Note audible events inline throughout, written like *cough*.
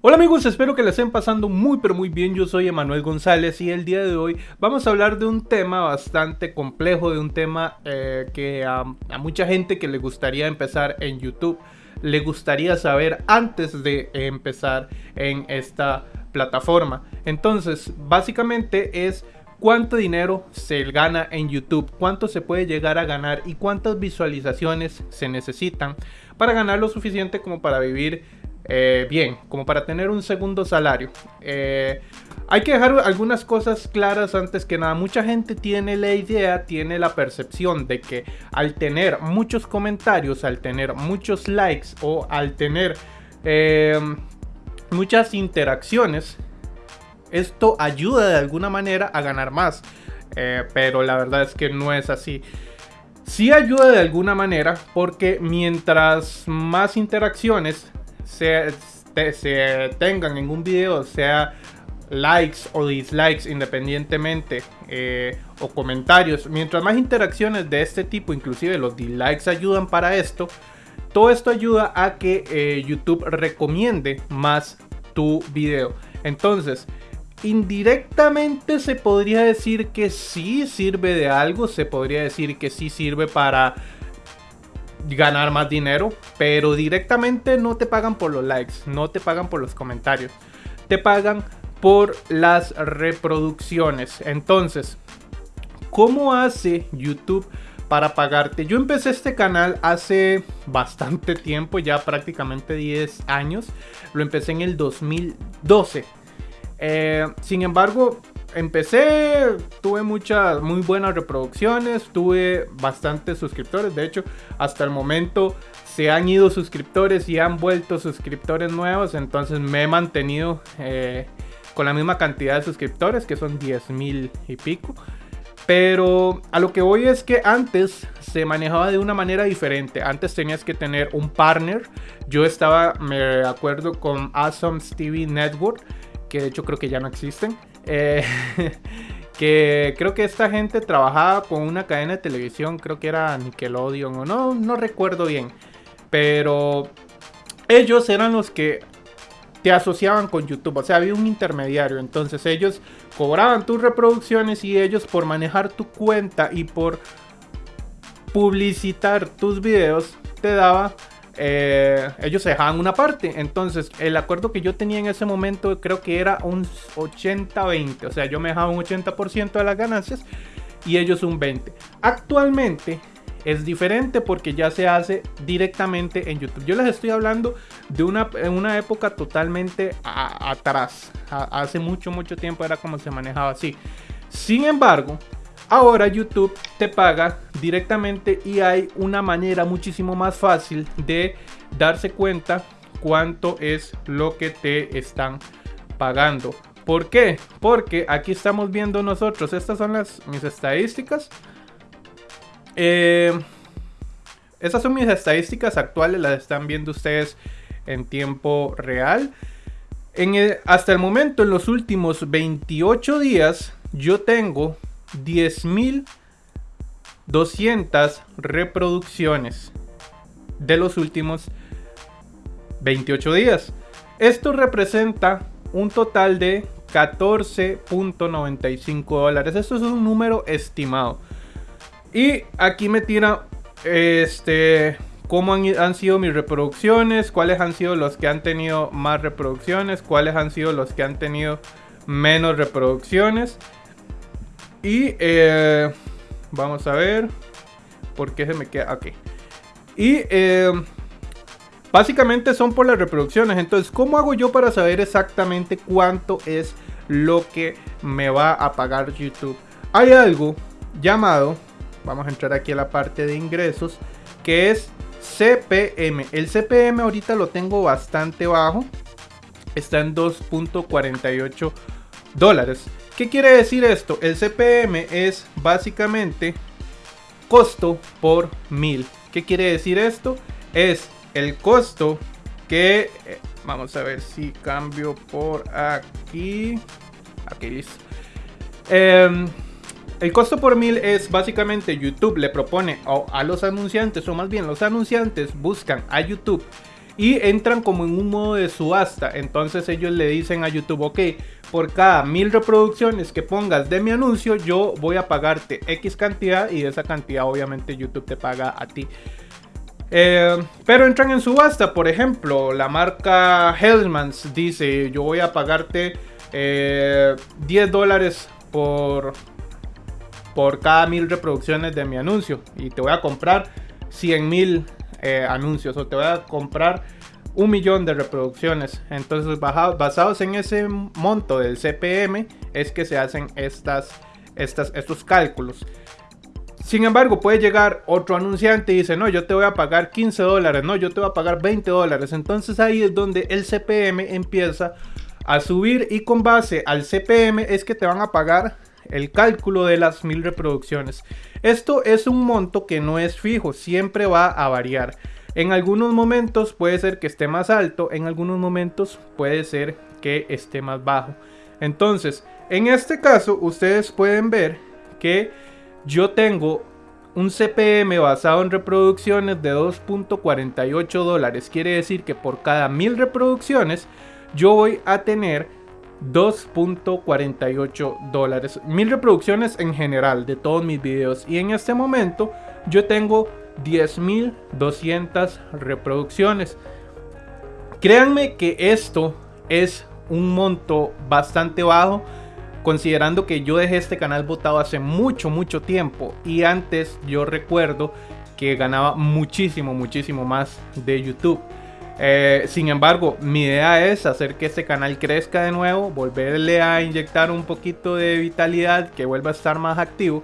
Hola amigos, espero que les estén pasando muy pero muy bien, yo soy Emanuel González y el día de hoy vamos a hablar de un tema bastante complejo, de un tema eh, que a, mucha gente que le gustaría empezar en YouTube, le gustaría saber antes de empezar en esta plataforma. Entonces, básicamente es cuánto dinero se gana en YouTube, cuánto se puede llegar a ganar y cuántas visualizaciones se necesitan para ganar lo suficiente como para vivir eh, bien, como para tener un segundo salario. Eh, hay que dejar algunas cosas claras antes que nada. Mucha gente tiene la idea, tiene la percepción de que al tener muchos comentarios, al tener muchos likes o al tener eh, muchas interacciones, esto ayuda de alguna manera a ganar más. pero la verdad es que no es así. Sí ayuda de alguna manera porque mientras más interacciones se, tengan en un video, sea likes o dislikes independientemente eh, o comentarios, mientras más interacciones de este tipo, inclusive los dislikes ayudan para esto, todo esto ayuda a que eh, YouTube recomiende más tu video. Entonces, indirectamente se podría decir que sí sirve de algo, se podría decir que sí sirve para ganar más dinero, pero directamente no te pagan por los likes, no te pagan por los comentarios, te pagan por las reproducciones. Entonces, ¿cómo hace YouTube para pagarte? Yo empecé este canal hace bastante tiempo, ya prácticamente 10 años. Lo empecé en el 2012. Eh, sin embargo, empecé, tuve muchas, muy buenas reproducciones, tuve bastantes suscriptores. De hecho, hasta el momento se han ido suscriptores y han vuelto suscriptores nuevos. Entonces me he mantenido eh, con la misma cantidad de suscriptores, que son 10 mil y pico. Pero a lo que voy es que antes se manejaba de una manera diferente. Antes tenías que tener un partner. Yo estaba, me acuerdo, con Awesome TV Network, que de hecho creo que ya no existen. Eh, *laughs* que creo que esta gente trabajaba con una cadena de televisión, creo que era Nickelodeon o no, no recuerdo bien. Pero ellos eran los que te asociaban con YouTube, o sea, había un intermediario, entonces ellos cobraban tus reproducciones y ellos por manejar tu cuenta y por publicitar tus videos te daba eh, ellos se dejaban una parte. Entonces, el acuerdo que yo tenía en ese momento creo que era un 80-20. O sea, yo me dejaba un 80% de las ganancias y ellos un 20%. Actualmente es diferente porque ya se hace directamente en YouTube. Yo les estoy hablando de una, una época totalmente atrás. hace mucho, mucho tiempo era como se manejaba así. Sin embargo, Ahora YouTube te paga directamente y hay una manera muchísimo más fácil de darse cuenta cuánto es lo que te están pagando. ¿Por qué? Porque aquí estamos viendo nosotros, estas son las mis estadísticas. Eh, estas son mis estadísticas actuales, las están viendo ustedes en tiempo real. Hasta el momento, en los últimos 28 días, yo tengo 10.200 reproducciones de los últimos 28 días. Esto representa un total de 14.95 dólares. Esto es un número estimado. Y aquí me tira este cómo han, han, sido mis reproducciones, cuáles han sido los que han tenido más reproducciones, cuáles han sido los que han tenido menos reproducciones. Y eh, vamos a ver. ¿Por qué se me queda? Ok. Y eh, básicamente son por las reproducciones. Entonces, ¿cómo hago yo para saber exactamente cuánto es lo que me va a pagar YouTube? Hay algo llamado, vamos a entrar aquí a la parte de ingresos, que es CPM. El CPM ahorita lo tengo bastante bajo. Está en 2.48 dólares. ¿Qué quiere decir esto? El CPM es básicamente costo por mil. ¿Qué quiere decir esto? Es el costo que... Eh, vamos a ver si cambio por aquí. Aquí listo. Em, el costo por mil es básicamente YouTube le propone a los anunciantes, o más bien los anunciantes buscan a YouTube y entran como en un modo de subasta. Entonces ellos le dicen a YouTube, ok, por cada mil reproducciones que pongas de mi anuncio, yo voy a pagarte X cantidad y esa cantidad obviamente YouTube te paga a ti. Eh, pero entran en subasta, por ejemplo, la marca Hellmans dice, yo voy a pagarte 10 eh, dólares por, por cada mil reproducciones de mi anuncio y te voy a comprar 100 mil eh, anuncios o te voy a comprar un millón de reproducciones. Entonces, basados en ese monto del CPM, es que se hacen estas, estos cálculos. Sin embargo, puede llegar otro anunciante y dice, no, yo te voy a pagar 15 dólares, no, yo te voy a pagar 20 dólares. Entonces ahí es donde el CPM empieza a subir y con base al CPM es que te van a pagar el cálculo de las mil reproducciones. Esto es un monto que no es fijo, siempre va a variar. En algunos momentos puede ser que esté más alto, en algunos momentos puede ser que esté más bajo. Entonces, en este caso, ustedes pueden ver que yo tengo un CPM basado en reproducciones de 2.48 dólares. Quiere decir que por cada mil reproducciones yo voy a tener 2.48 dólares. Mil reproducciones en general de todos mis videos. Y en este momento yo tengo 10.200 reproducciones. Créanme que esto es un monto bastante bajo. Considerando que yo dejé este canal votado hace mucho, mucho tiempo. Y antes yo recuerdo que ganaba muchísimo, muchísimo más de YouTube. Eh, sin embargo, mi idea es hacer que este canal crezca de nuevo, volverle a inyectar un poquito de vitalidad, que vuelva a estar más activo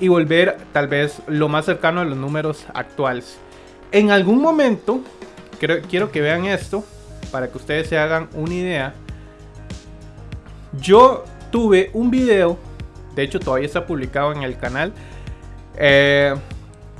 y volver tal vez lo más cercano a los números actuales. En algún momento, quiero que vean esto para que ustedes se hagan una idea. Yo tuve un video, de hecho todavía está publicado en el canal, eh,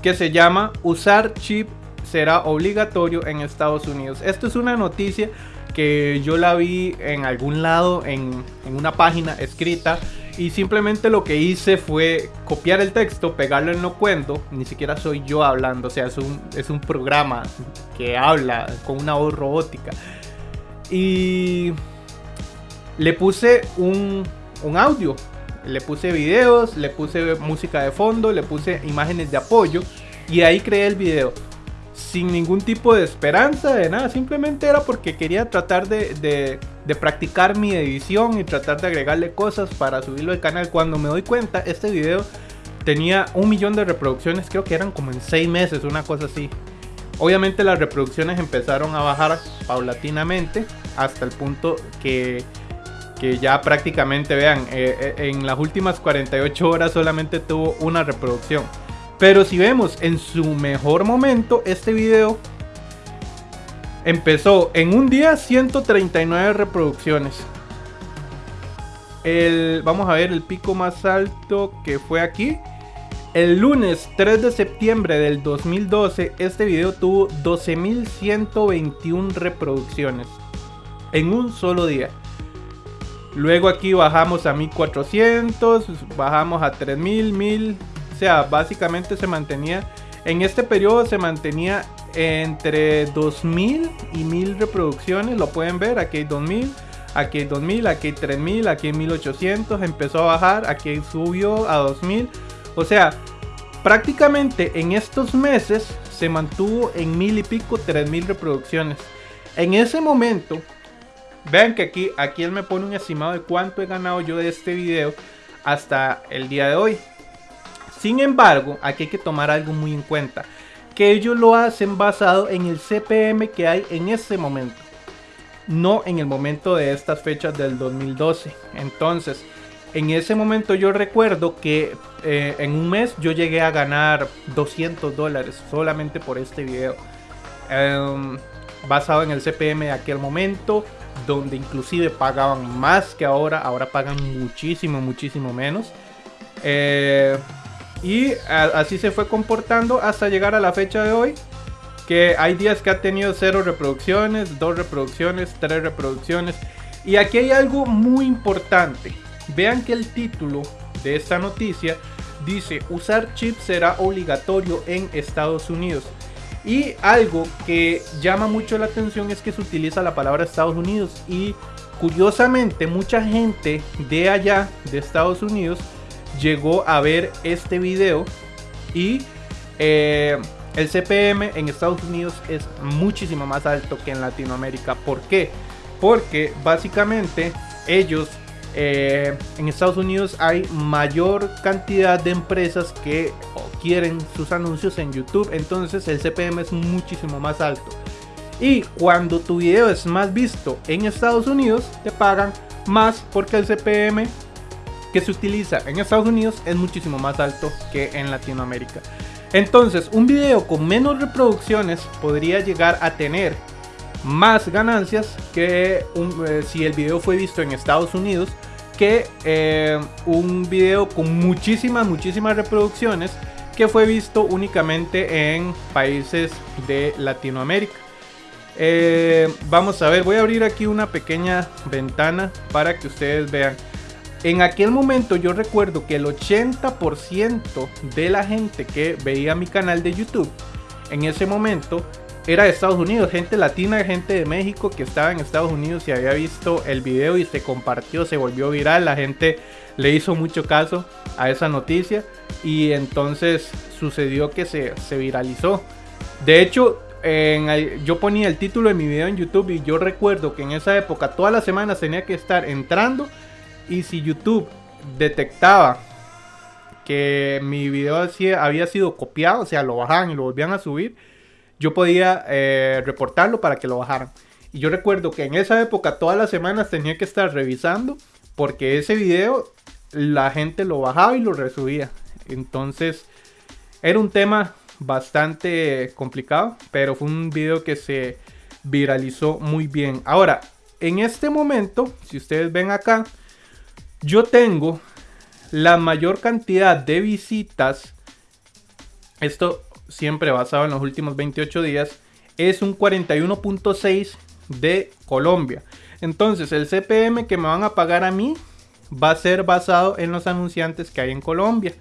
que se llama Usar chip será obligatorio en Estados Unidos. Esto es una noticia que yo la vi en algún lado, en, una página escrita. Y simplemente lo que hice fue copiar el texto, pegarlo en lo cuento. Ni siquiera soy yo hablando, o sea, es un, es un programa que habla con una voz robótica. Y le puse un, un audio, le puse videos, le puse música de fondo, le puse imágenes de apoyo y ahí creé el video sin ningún tipo de esperanza de nada, simplemente era porque quería tratar de, practicar mi edición y tratar de agregarle cosas para subirlo al canal. Cuando me doy cuenta, este video tenía un millón de reproducciones, creo que eran como en seis meses, una cosa así. Obviamente las reproducciones empezaron a bajar paulatinamente hasta el punto que, que ya prácticamente, vean, eh, eh, en las últimas 48 horas solamente tuvo una reproducción. Pero si vemos en su mejor momento, este video empezó en un día 139 reproducciones. El, vamos a ver el pico más alto que fue aquí. El lunes 3 de septiembre del 2012, este video tuvo 12.121 reproducciones en un solo día. Luego aquí bajamos a 1400, bajamos a 3000, 1000, o sea, básicamente se mantenía, en este periodo se mantenía entre 2000 y 1000 reproducciones, lo pueden ver, aquí hay 2000, aquí hay 2000, aquí hay 3000, aquí hay 1800, empezó a bajar, aquí subió a 2000, o sea, prácticamente en estos meses se mantuvo en mil y pico, 3000 reproducciones. En ese momento, vean que aquí, aquí él me pone un estimado de cuánto he ganado yo de este video hasta el día de hoy. Sin embargo, aquí hay que tomar algo muy en cuenta, que ellos lo hacen basado en el CPM que hay en ese momento, no en el momento de estas fechas del 2012. Entonces, en ese momento yo recuerdo que eh, en un mes yo llegué a ganar 200 dólares solamente por este video. Em, basado en el CPM de aquel momento, donde inclusive pagaban más que ahora, ahora pagan muchísimo, muchísimo menos. Eh, y así se fue comportando hasta llegar a la fecha de hoy. Que hay días que ha tenido 0 reproducciones, 2 reproducciones, 3 reproducciones. Y aquí hay algo muy importante. Vean que el título de esta noticia dice usar chip será obligatorio en Estados Unidos. Y algo que llama mucho la atención es que se utiliza la palabra Estados Unidos y curiosamente mucha gente de allá, de Estados Unidos, llegó a ver este video y eh, el CPM en Estados Unidos es muchísimo más alto que en Latinoamérica. ¿Por qué? Porque básicamente ellos eh, en Estados Unidos hay mayor cantidad de empresas que quieren sus anuncios en YouTube. Entonces el CPM es muchísimo más alto. Y cuando tu video es más visto en Estados Unidos, te pagan más porque el CPM que se utiliza en Estados Unidos es muchísimo más alto que en Latinoamérica. Entonces, un video con menos reproducciones podría llegar a tener más ganancias que eh, si el video fue visto en Estados Unidos que eh, un video con muchísimas, muchísimas reproducciones que fue visto únicamente en países de Latinoamérica. Eh, vamos a ver, voy a abrir aquí una pequeña ventana para que ustedes vean. En aquel momento yo recuerdo que el 80% de la gente que veía mi canal de YouTube en ese momento era de Estados Unidos, gente latina, gente de México que estaba en Estados Unidos y había visto el video y se compartió, se volvió viral, la gente le hizo mucho caso a esa noticia y entonces sucedió que se, viralizó. De hecho, yo ponía el título de mi video en YouTube y yo recuerdo que en esa época todas las semanas tenía que estar entrando y si YouTube detectaba que mi video había sido copiado, o sea, lo bajaban y lo volvían a subir, yo podía eh, reportarlo para que lo bajaran. Y yo recuerdo que en esa época todas las semanas tenía que estar revisando porque ese video la gente lo bajaba y lo resubía. Entonces era un tema bastante complicado, pero fue un video que se viralizó muy bien. Ahora, en este momento, si ustedes ven acá, yo tengo la mayor cantidad de visitas. Esto siempre basado en los últimos 28 días, es un 41.6 de Colombia. Entonces el CPM que me van a pagar a mí va a ser basado en los anunciantes que hay en Colombia.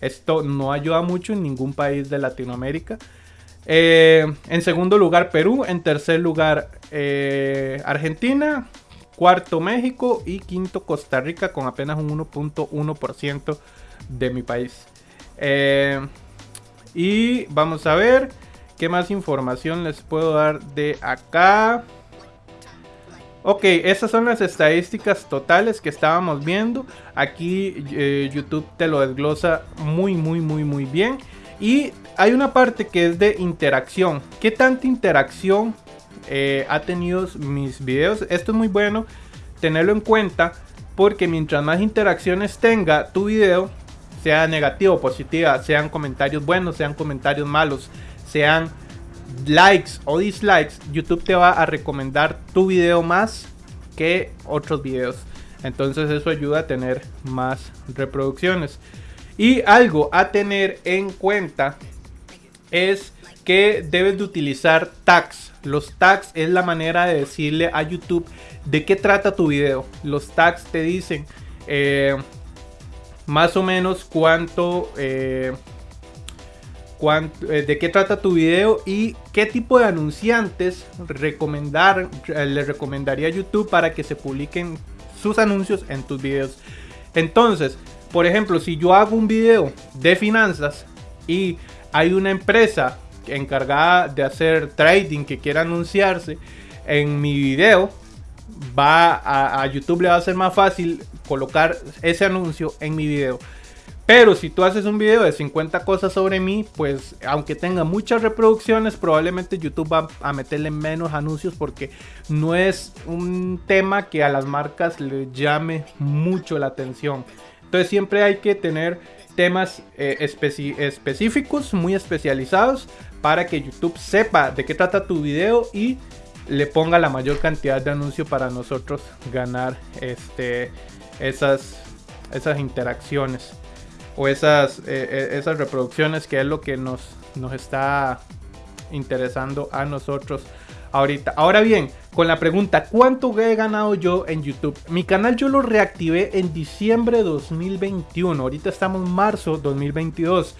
Esto no ayuda mucho en ningún país de Latinoamérica. Eh, en segundo lugar Perú, en tercer lugar eh, Argentina, cuarto México y quinto Costa Rica con apenas un 1.1% de mi país. Eh, y vamos a ver qué más información les puedo dar de acá. Ok, esas son las estadísticas totales que estábamos viendo. Aquí eh, YouTube te lo desglosa muy, muy, muy, muy bien. Y hay una parte que es de interacción. ¿Qué tanta interacción eh, ha tenido mis videos? Esto es muy bueno tenerlo en cuenta porque mientras más interacciones tenga tu video, sea negativo o positiva, sean comentarios buenos, sean comentarios malos, sean likes o dislikes, YouTube te va a recomendar tu video más que otros videos. Entonces eso ayuda a tener más reproducciones. Y algo a tener en cuenta es que debes de utilizar tags. Los tags es la manera de decirle a YouTube de qué trata tu video. Los tags te dicen eh, más o menos cuánto, eh, eh, de qué trata tu video y qué tipo de anunciantes recomendar, le recomendaría a YouTube para que se publiquen sus anuncios en tus videos. Entonces, por ejemplo, si yo hago un video de finanzas y hay una empresa encargada de hacer trading que quiera anunciarse en mi video, va a, YouTube le va a ser más fácil colocar ese anuncio en mi video. Pero si tú haces un video de 50 cosas sobre mí, pues aunque tenga muchas reproducciones, probablemente YouTube va a meterle menos anuncios porque no es un tema que a las marcas le llame mucho la atención. Entonces siempre hay que tener temas eh, específicos, muy especializados, para que YouTube sepa de qué trata tu video y le ponga la mayor cantidad de anuncios para nosotros ganar este, esas, esas interacciones o esas, eh, eh, esas reproducciones que es lo que nos, nos está interesando a nosotros ahorita. Ahora bien, con la pregunta, ¿cuánto he ganado yo en YouTube? Mi canal yo lo reactivé en diciembre de 2021, ahorita estamos en marzo 2022.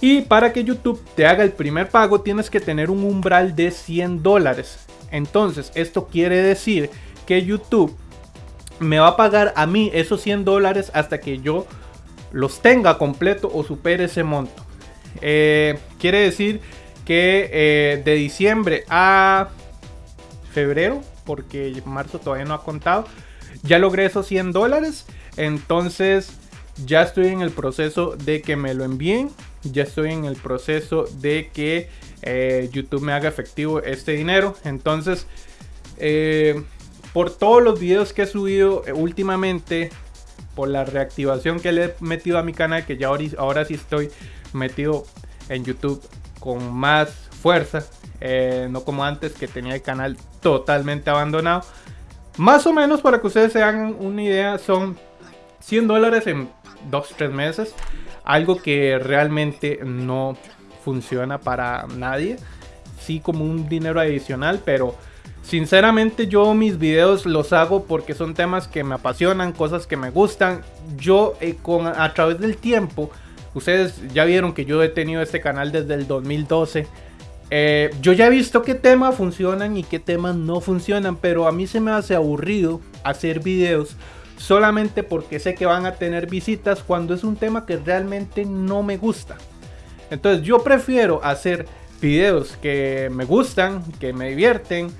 Y para que YouTube te haga el primer pago tienes que tener un umbral de 100 dólares. Entonces esto quiere decir que YouTube me va a pagar a mí esos 100 dólares hasta que yo los tenga completo o supere ese monto. Eh, quiere decir que eh, de diciembre a febrero, porque marzo todavía no ha contado, ya logré esos 100 dólares. Entonces ya estoy en el proceso de que me lo envíen. Ya estoy en el proceso de que eh, YouTube me haga efectivo este dinero. Entonces, por todos los videos que he subido últimamente, por la reactivación que le he metido a mi canal, que ya ahora, sí estoy metido en YouTube con más fuerza, eh, no como antes que tenía el canal totalmente abandonado. Más o menos para que ustedes se hagan una idea, son 100 dólares en 2-3 meses. Algo que realmente no funciona para nadie. Sí como un dinero adicional, pero Sinceramente yo mis videos los hago porque son temas que me apasionan, cosas que me gustan. Yo eh, con, a través del tiempo, ustedes ya vieron que yo he tenido este canal desde el 2012. Eh, yo ya he visto qué temas funcionan y qué temas no funcionan, pero a mí se me hace aburrido hacer videos solamente porque sé que van a tener visitas cuando es un tema que realmente no me gusta. Entonces yo prefiero hacer videos que me gustan, que me divierten,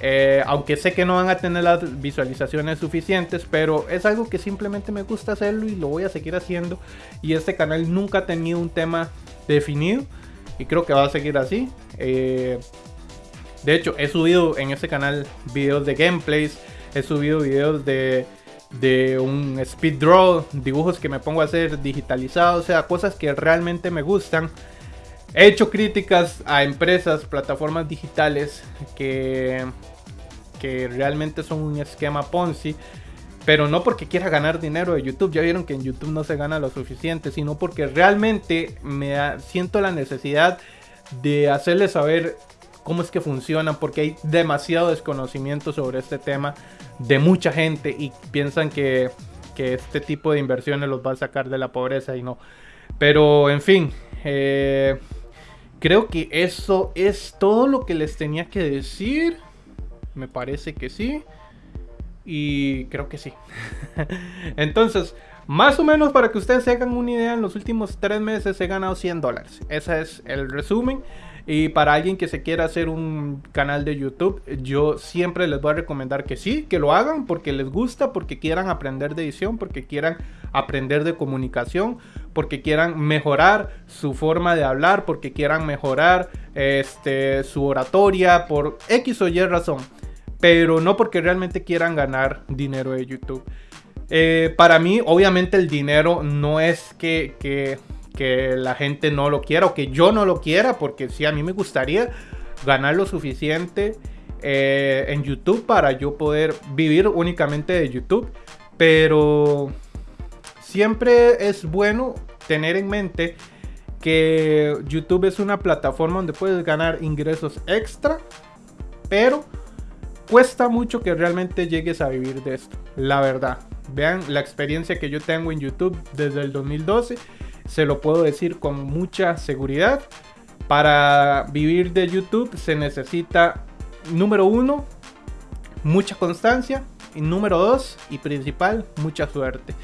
eh, aunque sé que no van a tener las visualizaciones suficientes, pero es algo que simplemente me gusta hacerlo y lo voy a seguir haciendo. Y este canal nunca ha tenido un tema definido y creo que va a seguir así. Eh, de hecho, he subido en este canal videos de gameplays, he subido videos de, de un speed draw, dibujos que me pongo a hacer digitalizados, o sea, cosas que realmente me gustan. He hecho críticas a empresas, plataformas digitales que que realmente son un esquema Ponzi. Pero no porque quiera ganar dinero de YouTube. Ya vieron que en YouTube no se gana lo suficiente. Sino porque realmente me siento la necesidad de hacerles saber cómo es que funcionan. Porque hay demasiado desconocimiento sobre este tema de mucha gente. Y piensan que, que este tipo de inversiones los va a sacar de la pobreza. Y no. Pero en fin. Eh, creo que eso es todo lo que les tenía que decir. Me parece que sí. Y creo que sí. *laughs* Entonces, más o menos para que ustedes se hagan una idea, en los últimos tres meses he ganado 100 dólares. Ese es el resumen. Y para alguien que se quiera hacer un canal de YouTube, yo siempre les voy a recomendar que sí, que lo hagan porque les gusta, porque quieran aprender de edición, porque quieran aprender de comunicación, porque quieran mejorar su forma de hablar, porque quieran mejorar este, su oratoria, por X o Y razón pero no porque realmente quieran ganar dinero de YouTube. Eh, para mí, obviamente, el dinero no es que, la gente no lo quiera o que yo no lo quiera, porque sí, a mí me gustaría ganar lo suficiente eh, en YouTube para yo poder vivir únicamente de YouTube. Pero siempre es bueno tener en mente que YouTube es una plataforma donde puedes ganar ingresos extra, pero cuesta mucho que realmente llegues a vivir de esto, la verdad. Vean la experiencia que yo tengo en YouTube desde el 2012, se lo puedo decir con mucha seguridad. Para vivir de YouTube se necesita, número uno, mucha constancia. Y número dos, y principal, mucha suerte.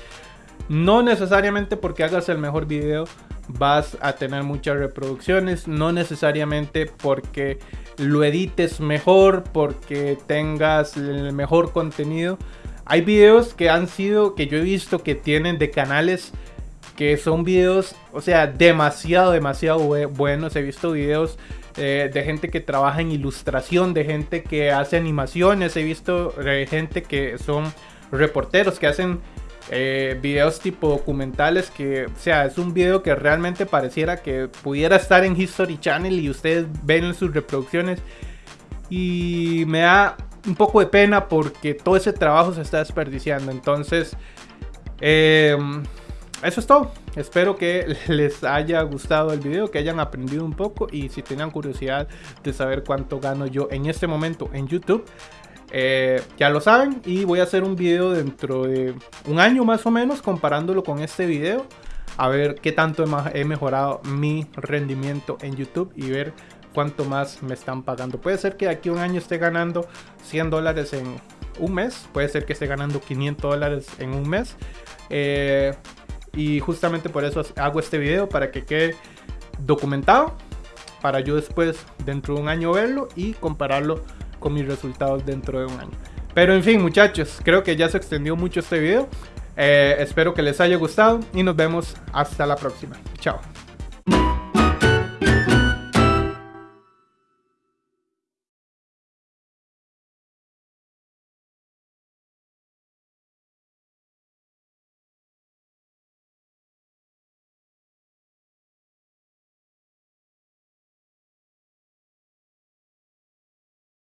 No necesariamente porque hagas el mejor video vas a tener muchas reproducciones. No necesariamente porque lo edites mejor, porque tengas el mejor contenido. Hay videos que han sido, que yo he visto que tienen de canales que son videos, o sea, demasiado, demasiado buenos. He visto videos eh, de gente que trabaja en ilustración, de gente que hace animaciones. He visto eh, gente que son reporteros, que hacen eh, videos tipo documentales que, sea, es un video que realmente pareciera que pudiera estar en History Channel y ustedes ven sus reproducciones y me da un poco de pena porque todo ese trabajo se está desperdiciando. Entonces, em, eso es todo. Espero que *laughs* les haya gustado el video, que hayan aprendido un poco y si tenían curiosidad de saber cuánto gano yo en este momento en YouTube, eh, ya lo saben y voy a hacer un video dentro de un año más o menos comparándolo con este video a ver qué tanto he mejorado mi rendimiento en YouTube y ver cuánto más me están pagando. Puede ser que aquí un año esté ganando 100 dólares en un mes, puede ser que esté ganando 500 dólares en un mes. Eh, y justamente por eso hago este video para que quede documentado para yo después dentro de un año verlo y compararlo con mis resultados dentro de un año. Pero en fin muchachos, creo que ya se extendió mucho este video. Eh, espero que les haya gustado y nos vemos hasta la próxima. Chao.